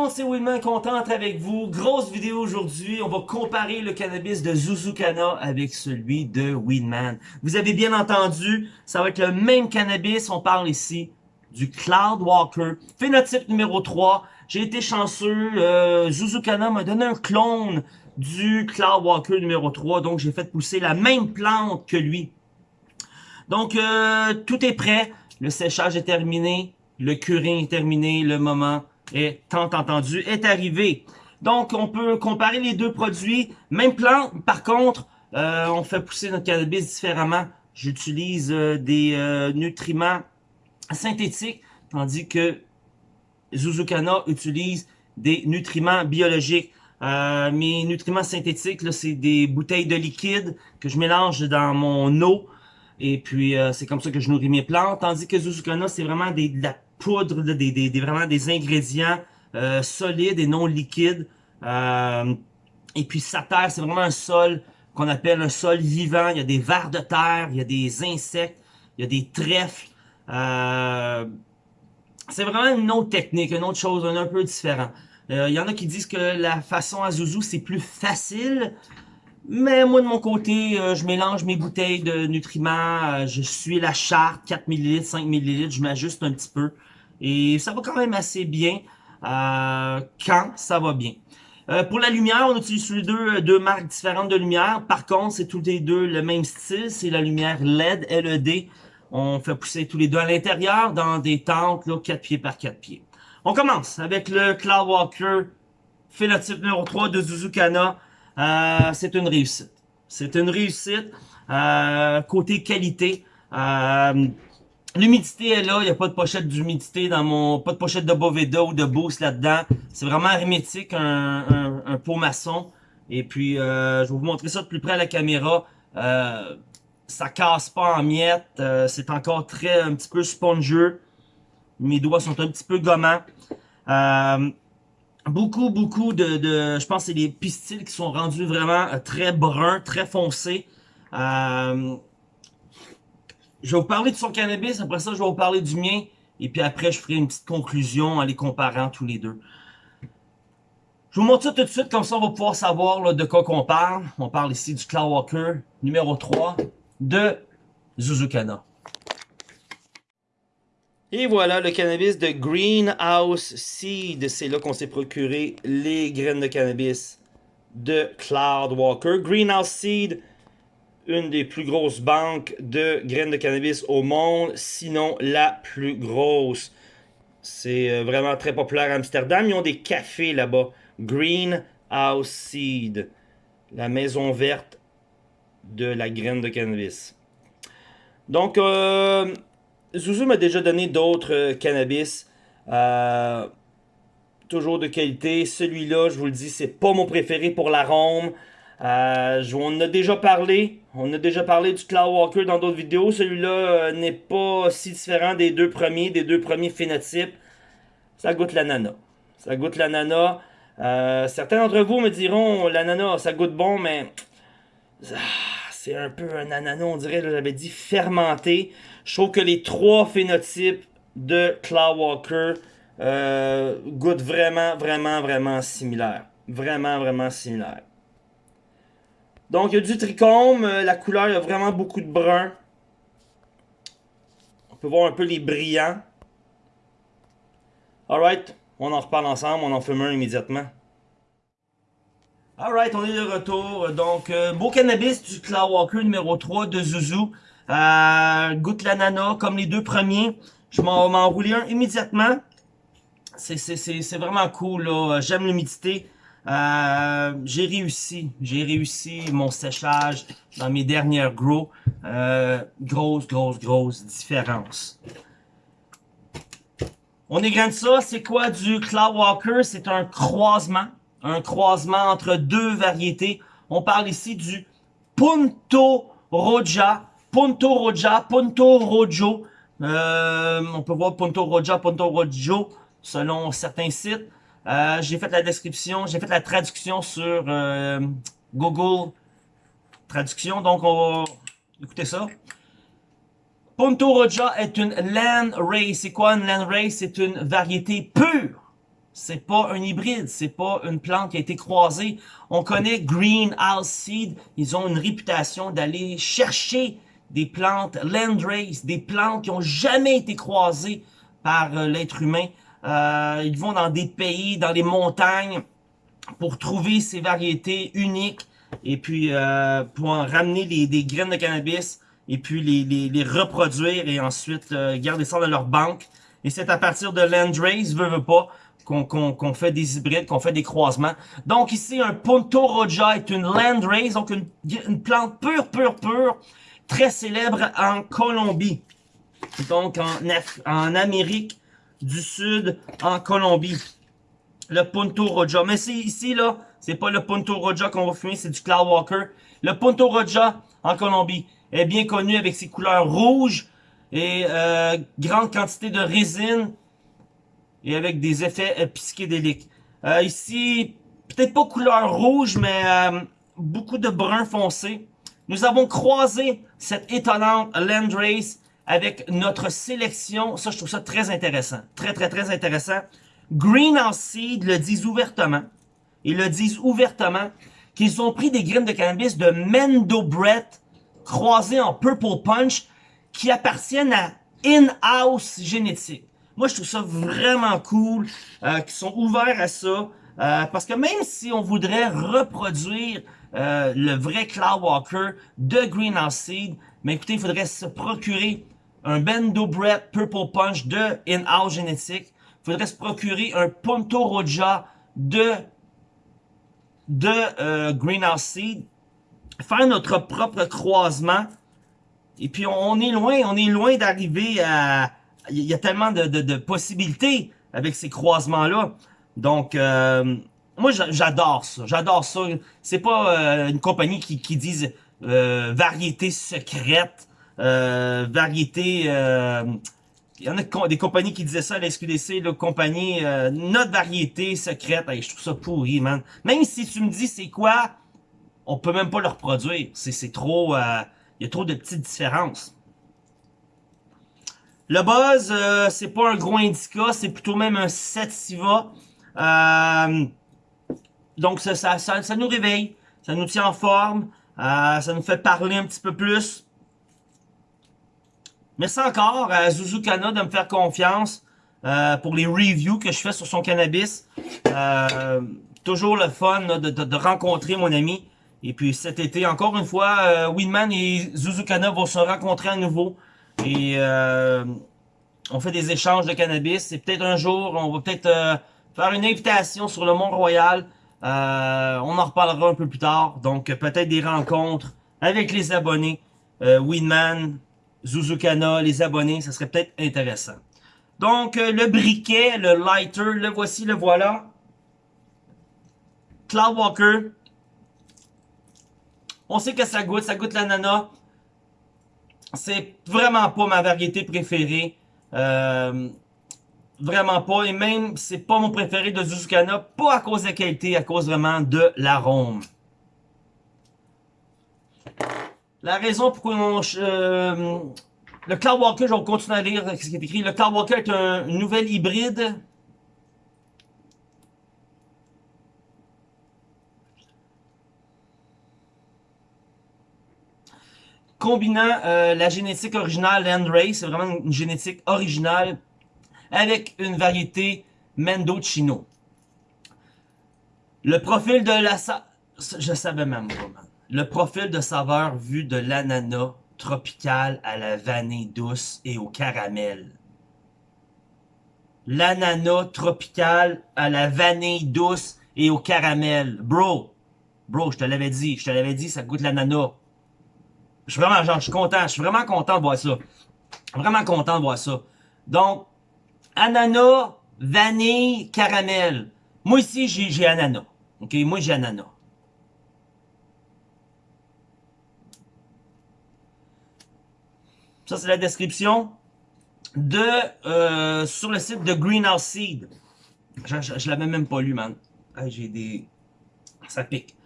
monde, c'est Willman, content avec vous. Grosse vidéo aujourd'hui, on va comparer le cannabis de Zuzukana avec celui de Weedman. Vous avez bien entendu, ça va être le même cannabis, on parle ici du Cloud Walker. Phénotype numéro 3, j'ai été chanceux, euh, Zuzukana m'a donné un clone du Cloud Walker numéro 3, donc j'ai fait pousser la même plante que lui. Donc, euh, tout est prêt, le séchage est terminé, le curing est terminé, le moment est tant entendu est arrivé. Donc, on peut comparer les deux produits. Même plante, par contre, euh, on fait pousser notre cannabis différemment. J'utilise euh, des euh, nutriments synthétiques, tandis que Zuzukana utilise des nutriments biologiques. mes nutriments synthétiques, c'est des bouteilles de liquide que je mélange dans mon eau. Et puis, c'est comme ça que je nourris mes plantes. Tandis que Zuzukana, c'est vraiment des, poudre, des, vraiment des ingrédients euh, solides et non liquides. Euh, et puis sa terre, c'est vraiment un sol qu'on appelle un sol vivant. Il y a des vers de terre, il y a des insectes, il y a des trèfles. Euh, c'est vraiment une autre technique, une autre chose, un, un peu différent. Il y en a qui disent que la façon à Zouzou, c'est plus facile. Mais moi, de mon côté, je mélange mes bouteilles de nutriments. je suis la charte, 4 ml, 5 ml. Je m'ajuste un petit peu. Et ça va quand même assez bien euh, quand ça va bien. Euh, pour la lumière, on utilise les deux, deux marques différentes de lumière. Par contre, c'est tous les deux le même style. C'est la lumière LED, LED. On fait pousser tous les deux à l'intérieur dans des tentes là, 4 pieds par 4 pieds. On commence avec le Cloudwalker phénotype numéro 3 de Zuzukana. Euh, c'est une réussite. C'est une réussite. Euh, côté qualité, euh, L'humidité est là, il n'y a pas de pochette d'humidité dans mon... Pas de pochette de Boveda ou de Boost là-dedans. C'est vraiment hermétique, un, un, pot maçon. Et puis, euh, je vais vous montrer ça de plus près à la caméra. Euh, ça casse pas en miettes. Euh, c'est encore très, un petit peu spongieux. Mes doigts sont un petit peu gommants. Euh, beaucoup, beaucoup de, de... Je pense que c'est les pistils qui sont rendus vraiment très bruns, très foncés. Euh, je vais vous parler de son cannabis, après ça, je vais vous parler du mien. Et puis après, je ferai une petite conclusion en les comparant tous les deux. Je vous montre ça tout de suite, comme ça on va pouvoir savoir de quoi qu'on parle. On parle ici du Cloudwalker numéro 3 de Zuzukana. Et voilà le cannabis de Greenhouse Seed. C'est là qu'on s'est procuré les graines de cannabis de Cloudwalker. Greenhouse Seed, une des plus grosses banques de graines de cannabis au monde, sinon la plus grosse. C'est euh, vraiment très populaire à Amsterdam. Ils ont des cafés là-bas. Greenhouse Seed, la maison verte de la graine de cannabis. Donc, euh, m'a déjà donné d'autres euh, cannabis. Euh, toujours de qualité. Celui-là, je vous le dis, c'est pas mon préféré pour l'arôme. Euh, on a déjà parlé. On a déjà parlé du Cloud Walker dans d'autres vidéos. Celui-là euh, n'est pas si différent des deux premiers, des deux premiers phénotypes. Ça goûte l'ananas. Ça goûte l'ananas. Euh, certains d'entre vous me diront l'ananas, ça goûte bon, mais ah, c'est un peu un ananas, on dirait, j'avais dit fermenté. Je trouve que les trois phénotypes de Cloud Walker euh, goûtent vraiment, vraiment, vraiment similaires. Vraiment, vraiment similaires. Donc, il y a du trichome. Euh, la couleur, il y a vraiment beaucoup de brun. On peut voir un peu les brillants. Alright, on en reparle ensemble. On en fume un immédiatement. Alright, on est de retour. Donc, euh, beau cannabis du Cloud Walker numéro 3 de Zuzu. Euh, goûte l'ananas comme les deux premiers. Je m'en enrouler un immédiatement. C'est vraiment cool. J'aime l'humidité. Euh, j'ai réussi, j'ai réussi mon séchage dans mes dernières grows. Euh, grosse, grosse, grosse différence. On de ça, c'est quoi du Cloud Walker? C'est un croisement, un croisement entre deux variétés. On parle ici du Punto Roja, Punto Roja, Punto Rojo. Euh, on peut voir Punto Roja, Punto Rojo selon certains sites. Euh, j'ai fait la description, j'ai fait la traduction sur euh, Google Traduction, donc on va écouter ça. Punto Roja est une land race. C'est quoi une land race? C'est une variété pure. c'est pas un hybride, c'est pas une plante qui a été croisée. On connaît Greenhouse Seed, ils ont une réputation d'aller chercher des plantes landrace, des plantes qui ont jamais été croisées par euh, l'être humain. Euh, ils vont dans des pays, dans les montagnes, pour trouver ces variétés uniques et puis euh, pour en ramener les, des graines de cannabis et puis les, les, reproduire et ensuite euh, garder ça dans leur banque. Et c'est à partir de Landrace, veut, veut pas, qu'on fait des hybrides, qu'on fait des croisements. Donc ici, un Punto Roja est une Landrace, donc une, une plante pure, pure, pure, très célèbre en Colombie. Donc en, en Amérique du Sud, en Colombie. Le Punto Roja. Mais c'est ici, là, c'est pas le Punto Roja qu'on va fumer, c'est du Cloud Walker. Le Punto Roja, en Colombie, est bien connu avec ses couleurs rouges et euh, grande quantité de résine et avec des effets euh, psychédéliques. Euh, ici, peut-être pas couleur rouge, mais euh, beaucoup de brun foncé. Nous avons croisé cette étonnante Landrace avec notre sélection. Ça, je trouve ça très intéressant. Très, très, très intéressant. Greenhouse Seed le disent ouvertement. Ils le disent ouvertement qu'ils ont pris des graines de cannabis de Mendo Brett croisées en Purple Punch qui appartiennent à In-House Génétique. Moi, je trouve ça vraiment cool euh, qu'ils sont ouverts à ça. Euh, parce que même si on voudrait reproduire euh, le vrai Cloud Walker de Greenhouse Seed, mais écoutez, il faudrait se procurer un Bendo Brett Purple Punch de In-House Génétique. Il faudrait se procurer un Punto Roja de, de euh, Greenhouse Seed. Faire notre propre croisement. Et puis on est loin, on est loin d'arriver à... Il y a tellement de possibilités avec ces croisements-là. Donc, euh, moi, j'adore ça. J'adore ça. C'est pas euh, une compagnie qui, qui dise euh, variété secrète, euh, variété... il y en a des compagnies qui disaient ça à la SQDC, compagnie, notre variété secrète. je trouve ça pourri, man. Même si tu me dis c'est quoi, on peut même pas le reproduire. C'est trop... Il y a trop de petites différences. Le buzz, c'est pas un gros indica, c'est plutôt même un sativa. Euh, donc, ça, ça, ça, nous réveille, ça nous tient en forme, euh, ça nous fait parler un petit peu plus. Merci encore à Zuzukana de me faire confiance euh, pour les reviews que je fais sur son cannabis. Euh, toujours le fun de, de, rencontrer mon ami. Et puis cet été, encore une fois, Winman et Zuzukana vont se rencontrer à nouveau. Et on fait des échanges de cannabis. Et peut-être un jour, on va peut-être faire une invitation sur le Mont-Royal. Euh, on en reparlera un peu plus tard. Donc, peut-être des rencontres avec les abonnés. Euh, Winman, Zuzukana, les abonnés, ça serait peut-être intéressant. Donc, euh, le briquet, le lighter, le voici, le voilà. Cloudwalker. On sait que ça goûte, ça goûte l'ananas. C'est vraiment pas ma variété préférée. Euh, Vraiment pas. Et même, c'est pas mon préféré de Zuzukana. Pas à cause de la qualité, à cause vraiment de l'arôme. La raison pourquoi. Euh, le Cloud Walker, je vais continuer à lire ce qui est écrit. Le Cloud Walker est un nouvel hybride. Combinant euh, la génétique originale Landrace, c'est vraiment une génétique originale avec une variété Mendocino. Le profil de la... Je savais même pas, Le profil de saveur vu de l'ananas tropical à la vanille douce et au caramel. L'ananas tropical à la vanille douce et au caramel. Bro, bro, je te l'avais dit, je te l'avais dit, ça goûte l'ananas. Je suis vraiment, genre, je suis content, je suis vraiment content de voir ça. Vraiment content de voir ça. Donc, ananas, vanille, caramel. Moi ici, j'ai ananas. OK, moi j'ai ananas. Ça, c'est la description de euh, sur le site de Greenhouse Seed. Je, je, l'avais même pas lu, man. j'ai des... Ça pique.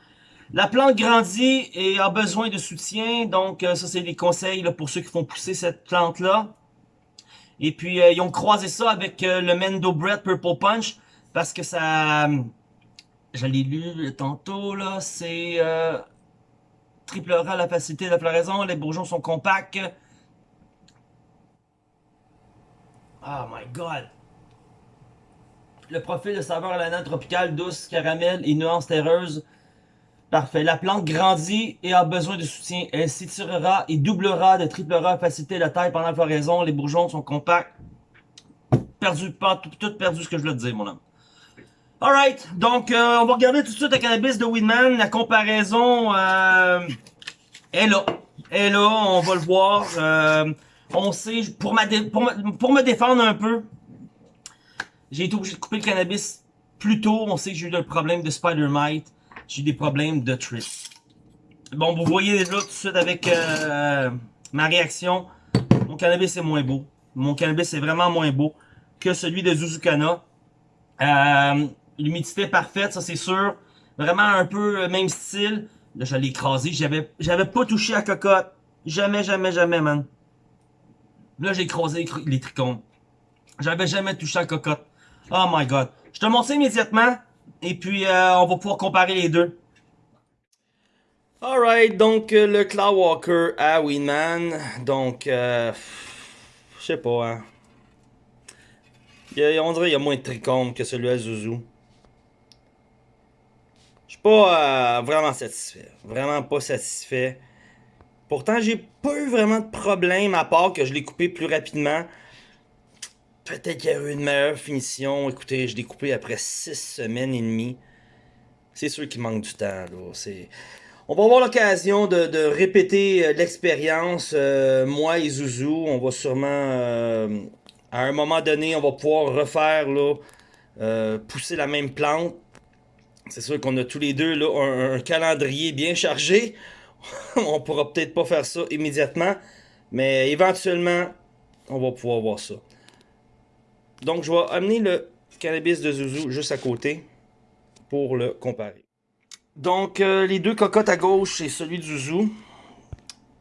La plante grandit et a besoin de soutien. Donc, euh, ça, c'est des conseils pour ceux qui font pousser cette plante-là. Et puis, euh, ils ont croisé ça avec euh, le Mendo Bread Purple Punch. parce que ça... Je l'ai lu tantôt, là, c'est... Euh, triplera la facilité de floraison, les bourgeons sont compacts. Oh my god! Le profil de saveur à la tropicale, douce, caramel et nuance terreuse. Parfait. La plante grandit et a besoin de soutien. Elle s'étirera et doublera de triplera facilité de taille pendant la floraison. Les bourgeons sont compacts. Perdu, pas tout, perdu ce que je voulais te dire, mon homme. Alright, donc euh, on va regarder tout de suite le cannabis de Weedman. La comparaison euh, est là. Est là, on va le voir. Euh, on sait, pour, me défendre un peu, j'ai été obligé de couper le cannabis plus tôt. On sait que j'ai eu le problème de Spider Mite. J'ai des problèmes de trip. Bon, vous voyez déjà tout de suite avec euh, ma réaction. Mon cannabis est moins beau. Mon cannabis est vraiment moins beau que celui de Zuzukana. Euh, L'humidité parfaite, ça c'est sûr. Vraiment un peu même style. Là, je l'ai écrasé. J'avais pas touché à cocotte. Jamais, jamais, jamais, man. Là, j'ai écrasé les trichomes. J'avais jamais touché à cocotte. Oh my god. Je te montre immédiatement. Et puis, euh, on va pouvoir comparer les deux. Alright, donc euh, le Cloudwalker à Winman. Donc, euh, je sais pas, hein. on dirait qu'il y a moins de trichomes que celui à Zuzu. Je suis pas vraiment satisfait. Vraiment pas satisfait. Pourtant, j'ai pas eu vraiment de problème à part que je l'ai coupé plus rapidement. Peut-être qu'il y a eu une meilleure finition. Écoutez, je l'ai coupé après 6 semaines et demie. C'est sûr qu'il manque du temps. Là. On va avoir l'occasion de, répéter euh, l'expérience, euh, moi et Zouzou. On va sûrement, euh, à un moment donné, on va pouvoir refaire, là, pousser la même plante. C'est sûr qu'on a tous les deux là, un calendrier bien chargé. on pourra peut-être pas faire ça immédiatement, mais éventuellement, on va pouvoir voir ça. Donc, je vais amener le cannabis de Zuzu juste à côté pour le comparer. Donc, euh, les deux cocottes à gauche, c'est celui de Zuzu.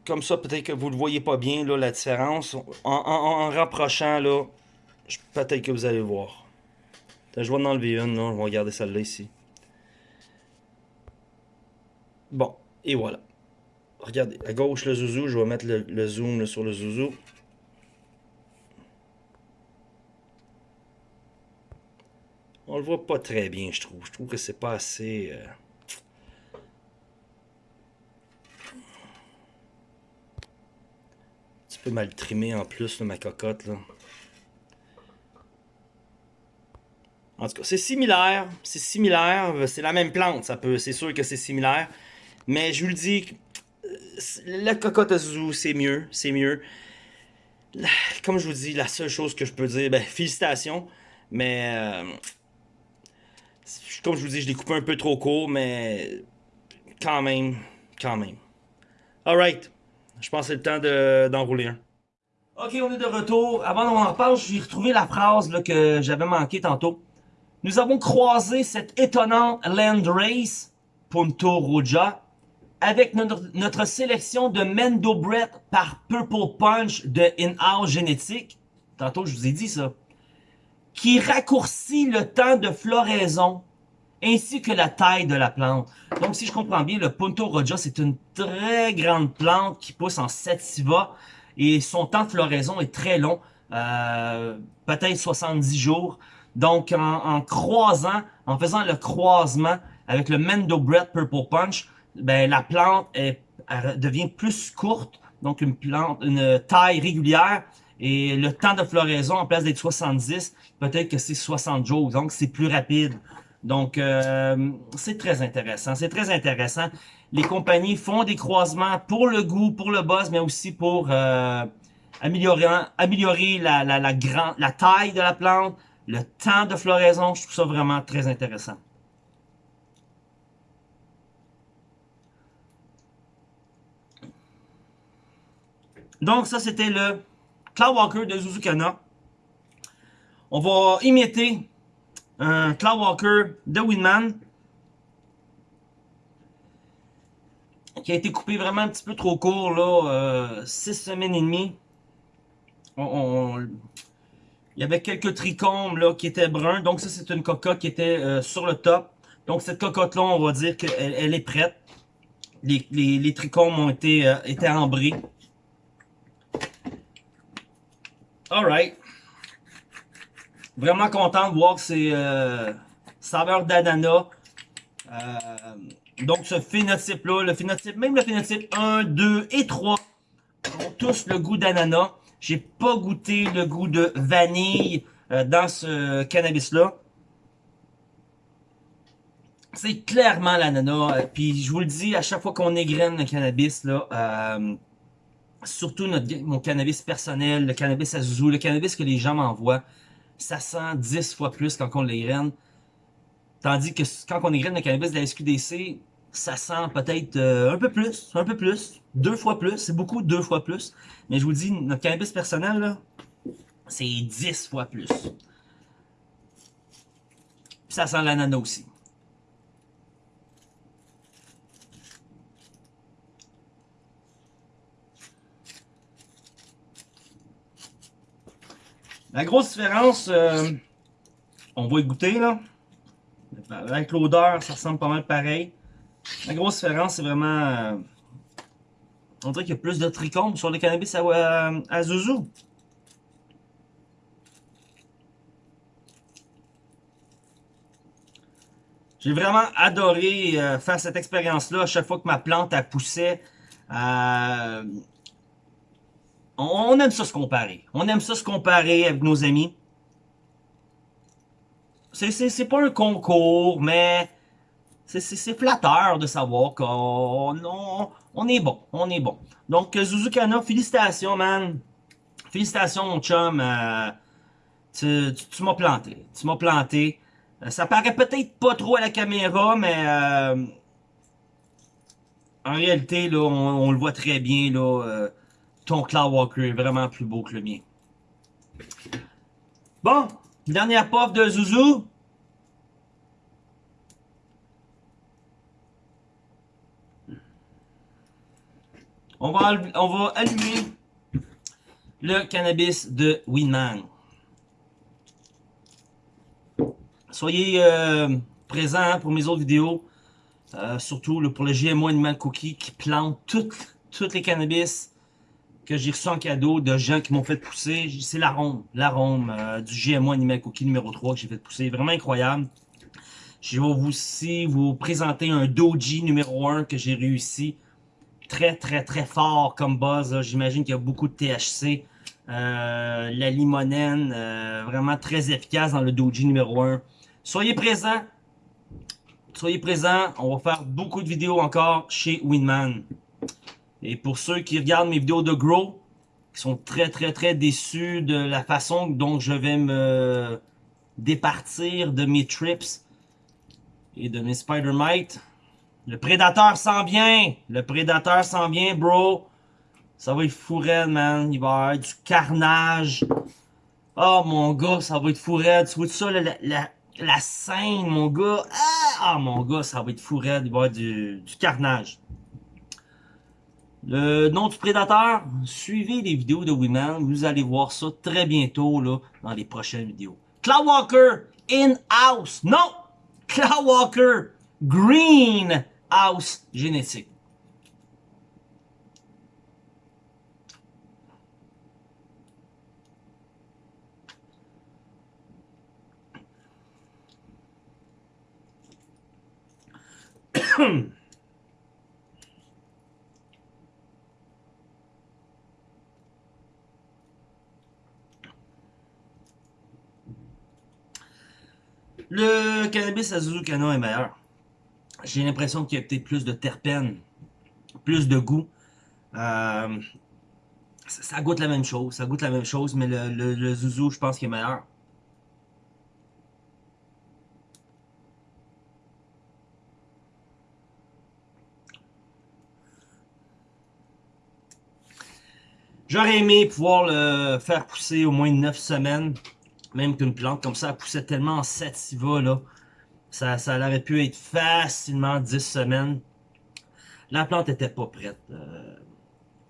Comme ça, peut-être que vous ne le voyez pas bien, là, la différence. En, rapprochant, là, peut-être que vous allez le voir. Je vais en enlever une, là. Je vais regarder celle-là ici. Bon, et voilà. Regardez, à gauche le zouzou, je vais mettre le, zoom sur le zouzou. On le voit pas très bien, je trouve. Je trouve que c'est pas assez... Euh... Un petit peu mal trimé en plus, ma cocotte. Là. En tout cas, c'est similaire. C'est similaire. C'est la même plante. ça peut. C'est sûr que c'est similaire. Mais je vous le dis, la cocotte à c'est mieux, c'est mieux. Comme je vous dis, la seule chose que je peux dire, ben, félicitations, mais euh, comme je vous dis, je l'ai coupé un peu trop court, mais quand même, quand même. Alright, je pense que c'est le temps d'enrouler un. Ok, on est de retour. Avant qu'on en parle, j'ai retrouvé la phrase que j'avais manqué tantôt. Nous avons croisé cette étonnante Land Race, Punto Roja, avec notre, sélection de Mendo Bread par Purple Punch de In-House Génétique, tantôt je vous ai dit ça, qui raccourcit le temps de floraison ainsi que la taille de la plante. Donc si je comprends bien, le Punto Roja, c'est une très grande plante qui pousse en sativa et son temps de floraison est très long, euh, peut-être 70 jours. Donc en, en, croisant, en faisant le croisement avec le Mendo Bread Purple Punch, ben, la plante est, devient plus courte, donc une plante, une taille régulière, et le temps de floraison, en place d'être 70, peut-être que c'est 60 jours, donc c'est plus rapide. Donc, euh, c'est très intéressant. C'est très intéressant. Les compagnies font des croisements pour le goût, pour le buzz, mais aussi pour euh, améliorer, améliorer la, la, taille de la plante, le temps de floraison. Je trouve ça vraiment très intéressant. Donc, ça, c'était le Cloudwalker de Zuzukana. On va imiter un Cloudwalker de Winman. Qui a été coupé vraiment un petit peu trop court, là. 6 euh, semaines et demie. Il y avait quelques trichomes là, qui étaient bruns. Donc ça, c'est une cocotte qui était euh, sur le top. Donc cette cocotte-là, on va dire qu'elle elle est prête. Les, trichomes ont été, euh, ambrés. Alright. Vraiment content de voir ces euh, saveurs d'ananas. donc ce phénotype-là, le phénotype, même le phénotype 1, 2 et 3 ont tous le goût d'ananas. J'ai pas goûté le goût de vanille euh, dans ce cannabis-là. C'est clairement l'ananas. Euh, puis je vous le dis, à chaque fois qu'on égrène le cannabis, là, euh, surtout notre, mon cannabis personnel, le cannabis à le cannabis que les gens m'envoient, ça sent 10 fois plus quand on l'égrène. Tandis que quand on égrène le cannabis de la SQDC, ça sent peut-être un peu plus, un peu plus, deux fois plus, c'est beaucoup deux fois plus. Mais je vous dis, notre cannabis personnel, c'est 10 fois plus. Ça sent l'ananas aussi. La grosse différence, euh, on va y goûter là. Avec l'odeur, ça ressemble pas mal pareil. La grosse différence, c'est vraiment... Euh, on dirait qu'il y a plus de trichomes sur le cannabis à, à, Zouzou. J'ai vraiment adoré euh, faire cette expérience-là. À chaque fois que ma plante a poussé, euh, on, aime ça se comparer. On aime ça se comparer avec nos amis. C'est pas un concours, mais c'est flatteur de savoir qu'on on, est bon, on est bon. Donc, Zuzukana, félicitations, man. Félicitations, mon chum. Euh, tu, m'as planté. Tu m'as planté. Euh, ça paraît peut-être pas trop à la caméra, mais euh, en réalité, on, le voit très bien. Ton Cloud Walker est vraiment plus beau que le mien. Bon, dernière puff de Zouzou. On va, on va allumer le cannabis de Winman. Soyez euh, présents pour mes autres vidéos. Euh, surtout pour le GMO Animal Cookie qui plante toutes, toutes les cannabis que j'ai reçu en cadeau de gens qui m'ont fait pousser. C'est l'arôme, l'arôme euh, du GMO Animal Cookie numéro 3 que j'ai fait pousser. Vraiment incroyable. Je vais vous aussi vous présenter un Doji numéro 1 que j'ai réussi très, très, très fort comme buzz. J'imagine qu'il y a beaucoup de THC. Euh, la limonène, euh, vraiment très efficace dans le doji numéro 1. Soyez présents. Soyez présents. On va faire beaucoup de vidéos encore chez Winman. Et pour ceux qui regardent mes vidéos de Grow, qui sont très, très, très déçus de la façon dont je vais me départir de mes trips et de mes Spider-Mites, le prédateur s'en vient. Le prédateur s'en vient, bro. Ça va être fou man. Il va y avoir du carnage. Oh, mon gars, ça va être fou raide. Tu vois ça, la, la, la, scène, mon gars? Ah, mon gars, ça va être fou Il va y avoir du, du carnage. Le nom du prédateur, suivez les vidéos de Women. Vous allez voir ça très bientôt là, dans les prochaines vidéos. Cloud Walker in-house. Non! Cloud Walker green house génétique. Le cannabis à est meilleur j'ai l'impression qu'il y a peut-être plus de terpènes, plus de goût. Euh, ça, goûte la même chose, ça goûte la même chose, mais le, le, zouzou, je pense qu'il est meilleur. J'aurais aimé pouvoir le faire pousser au moins 9 semaines, même qu'une plante comme ça, poussait tellement en sativa, là. Ça, ça aurait pu être facilement 10 semaines. La plante était pas prête. Euh.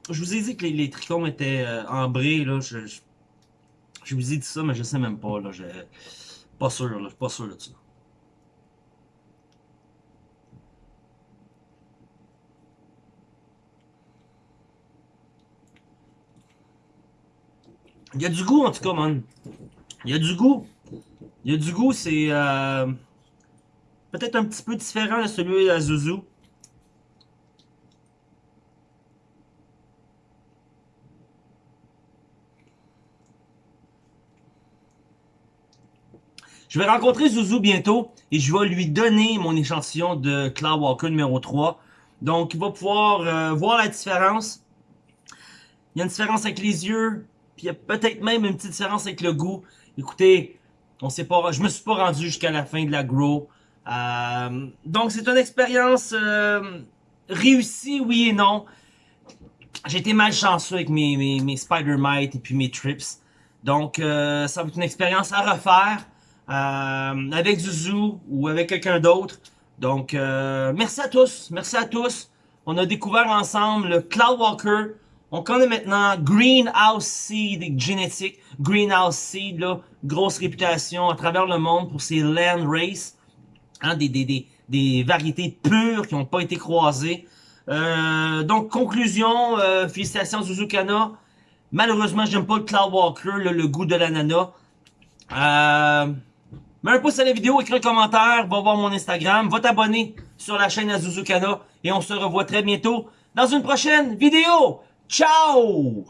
je vous ai dit que les, les trichomes étaient euh, ambrés. Là. Je, Je vous ai dit ça, mais je sais même pas. Là, je... Pas sûr, là, je suis pas sûr de ça. Il y a du goût en tout cas, man. Il y a du goût. Il y a du goût, c'est euh, peut-être un petit peu différent de celui de la Zuzu. Je vais rencontrer Zuzu bientôt et je vais lui donner mon échantillon de Cloud Walker numéro 3. Donc, il va pouvoir euh, voir la différence. Il y a une différence avec les yeux, puis il y a peut-être même une petite différence avec le goût. Écoutez, on sait pas, je me suis pas rendu jusqu'à la fin de la grow. Euh, donc, c'est une expérience euh, réussie, oui et non. J'ai été malchanceux avec mes, mes, mes Spider-Mite et puis mes Trips. Donc, ça va être une expérience à refaire. Euh, avec Zuzu ou avec quelqu'un d'autre. Donc, euh, merci à tous. Merci à tous. On a découvert ensemble le Cloudwalker. On connaît maintenant Greenhouse Seed Genetic. Greenhouse Seed, là, grosse réputation à travers le monde pour ses land race. Hein, des, des, des, des variétés pures qui n'ont pas été croisées. Euh, donc, conclusion, euh, félicitations Kana. Malheureusement, j'aime pas le Cloudwalker, le, le goût de l'ananas. Euh, Mets un pouce à la vidéo, écris un commentaire, va voir mon Instagram, va t'abonner sur la chaîne Azuzukana et on se revoit très bientôt dans une prochaine vidéo. Ciao